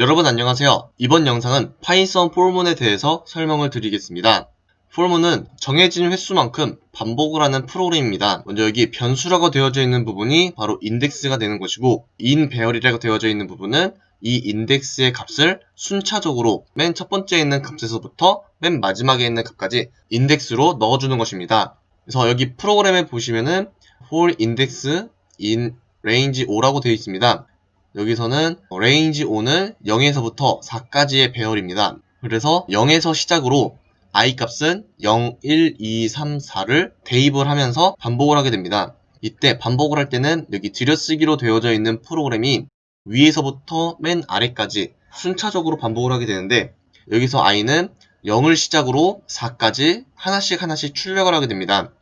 여러분 안녕하세요. 이번 영상은 파이썬 for문에 대해서 설명을 드리겠습니다. for문은 정해진 횟수만큼 반복을 하는 프로그램입니다. 먼저 여기 변수라고 되어져 있는 부분이 바로 인덱스가 되는 것이고 in 배열이라고 되어져 있는 부분은 이 인덱스의 값을 순차적으로 맨 첫 번째에 있는 값에서부터 맨 마지막에 있는 값까지 인덱스로 넣어주는 것입니다. 그래서 여기 프로그램에 보시면은 for index in range 5라고 되어 있습니다. 여기서는 range 5는 0에서부터 4까지의 배열입니다. 그래서 0에서 시작으로 i 값은 0, 1, 2, 3, 4를 대입을 하면서 반복을 하게 됩니다. 이때 반복을 할 때는 여기 들여쓰기로 되어져 있는 프로그램이 위에서부터 맨 아래까지 순차적으로 반복을 하게 되는데 여기서 i는 0을 시작으로 4까지 하나씩 하나씩 출력을 하게 됩니다.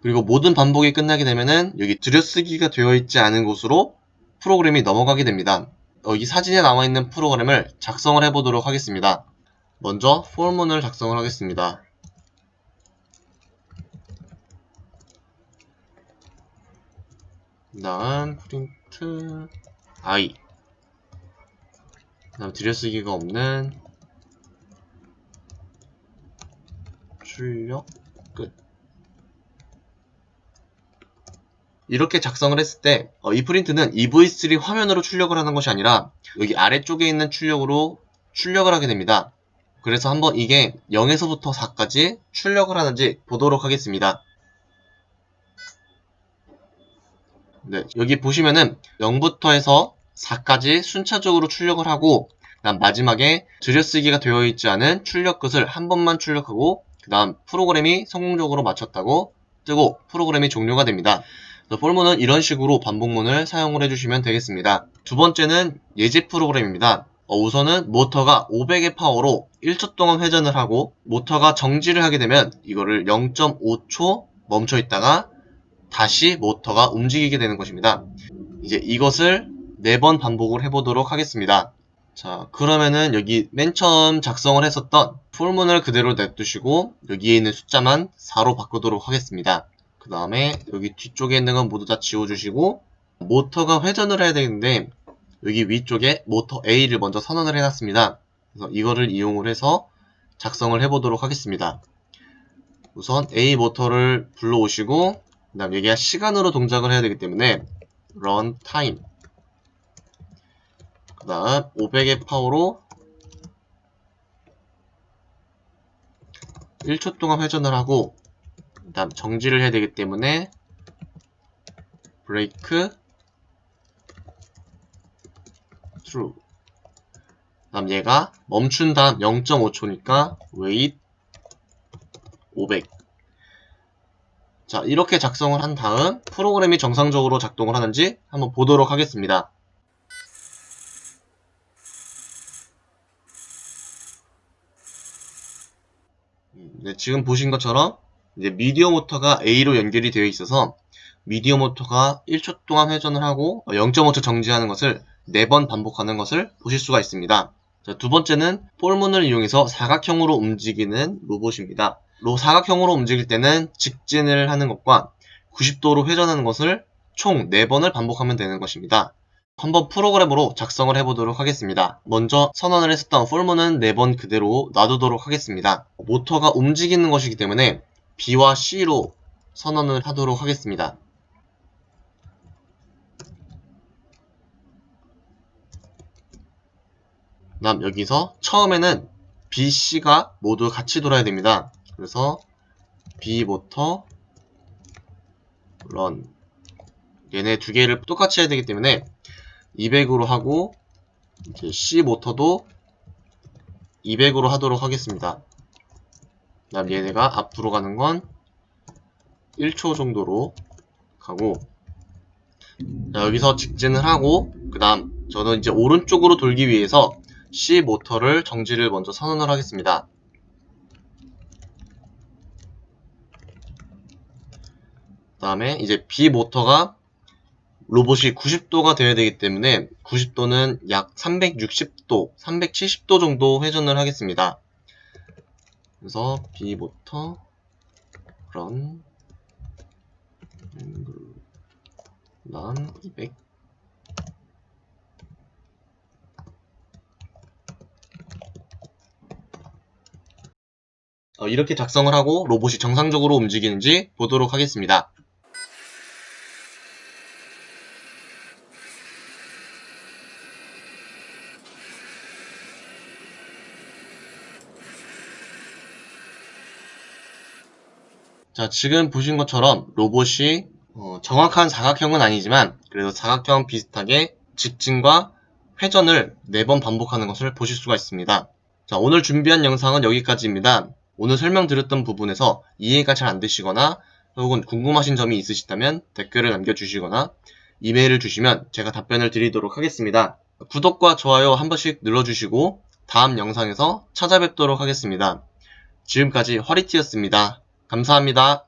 그리고 모든 반복이 끝나게 되면은 여기 들여쓰기가 되어 있지 않은 곳으로 프로그램이 넘어가게 됩니다. 여기 사진에 나와 있는 프로그램을 작성을 해보도록 하겠습니다. 먼저 폴문을 작성을 하겠습니다. 그 다음 프린트 i 그 다음 들여쓰기가 없는 출력 끝 이렇게 작성을 했을 때이 어, 프린트는 EV3 화면으로 출력을 하는 것이 아니라 여기 아래쪽에 있는 출력으로 출력을 하게 됩니다. 그래서 한번 이게 0에서부터 4까지 출력을 하는지 보도록 하겠습니다. 네, 여기 보시면은 0부터 해서 4까지 순차적으로 출력을 하고 그 다음 마지막에 들여쓰기가 되어 있지 않은 출력 끝을 한 번만 출력하고 그 다음 프로그램이 성공적으로 마쳤다고 뜨고 프로그램이 종료가 됩니다. 폴문은 이런 식으로 반복문을 사용을 해주시면 되겠습니다. 두 번째는 예제 프로그램입니다. 어, 우선은 모터가 500의 파워로 1초 동안 회전을 하고 모터가 정지를 하게 되면 이거를 0.5초 멈춰 있다가 다시 모터가 움직이게 되는 것입니다. 이제 이것을 4번 반복을 해보도록 하겠습니다. 자 그러면은 여기 맨 처음 작성을 했었던 풀문을 그대로 냅두시고 여기에 있는 숫자만 4로 바꾸도록 하겠습니다. 그 다음에 여기 뒤쪽에 있는 건 모두 다 지워주시고 모터가 회전을 해야 되는데 여기 위쪽에 모터 A를 먼저 선언을 해놨습니다. 그래서 이거를 이용을 해서 작성을 해보도록 하겠습니다. 우선 A 모터를 불러오시고 그 다음 여기가 시간으로 동작을 해야 되기 때문에 run time 그 다음 500의 파워로 1초 동안 회전을 하고 그 다음 정지를 해야 되기 때문에 break true 그 다음 얘가 멈춘 다음 0.5초니까 wait 500 자, 이렇게 작성을 한 다음 프로그램이 정상적으로 작동을 하는지 한번 보도록 하겠습니다. 네, 지금 보신 것처럼 이제 미디어 모터가 A로 연결이 되어 있어서 미디어 모터가 1초 동안 회전을 하고 0.5초 정지하는 것을 4번 반복하는 것을 보실 수가 있습니다. 자, 두 번째는 폴문을 이용해서 사각형으로 움직이는 로봇입니다. 로 사각형으로 움직일 때는 직진을 하는 것과 90도로 회전하는 것을 총 4번을 반복하면 되는 것입니다. 한번 프로그램으로 작성을 해보도록 하겠습니다. 먼저 선언을 했었던 폴문은 4번 그대로 놔두도록 하겠습니다. 모터가 움직이는 것이기 때문에 B와 C로 선언을 하도록 하겠습니다. 다음 여기서 처음에는 B, C가 모두 같이 돌아야 됩니다. 그래서 B 모터 런 얘네 두 개를 똑같이 해야 되기 때문에 200으로 하고 C 모터도 200으로 하도록 하겠습니다. 그 다음 얘네가 앞으로 가는 건 1초 정도로 가고 자, 여기서 직진을 하고 그 다음 저는 이제 오른쪽으로 돌기 위해서 C 모터를 정지를 먼저 선언을 하겠습니다. 그 다음에 이제 B 모터가 로봇이 90도가 되어야 되기 때문에 90도는 약 360도, 370도 정도 회전을 하겠습니다. 그래서 b부터 run angle run 200 어, 이렇게 작성을 하고 로봇이 정상적으로 움직이는지 보도록 하겠습니다. 자, 지금 보신 것처럼 로봇이 어, 정확한 사각형은 아니지만 그래도 사각형 비슷하게 직진과 회전을 4번 반복하는 것을 보실 수가 있습니다. 자, 오늘 준비한 영상은 여기까지입니다. 오늘 설명드렸던 부분에서 이해가 잘 안 되시거나 혹은 궁금하신 점이 있으시다면 댓글을 남겨주시거나 이메일을 주시면 제가 답변을 드리도록 하겠습니다. 구독과 좋아요 한 번씩 눌러주시고 다음 영상에서 찾아뵙도록 하겠습니다. 지금까지 화리티였습니다. 감사합니다.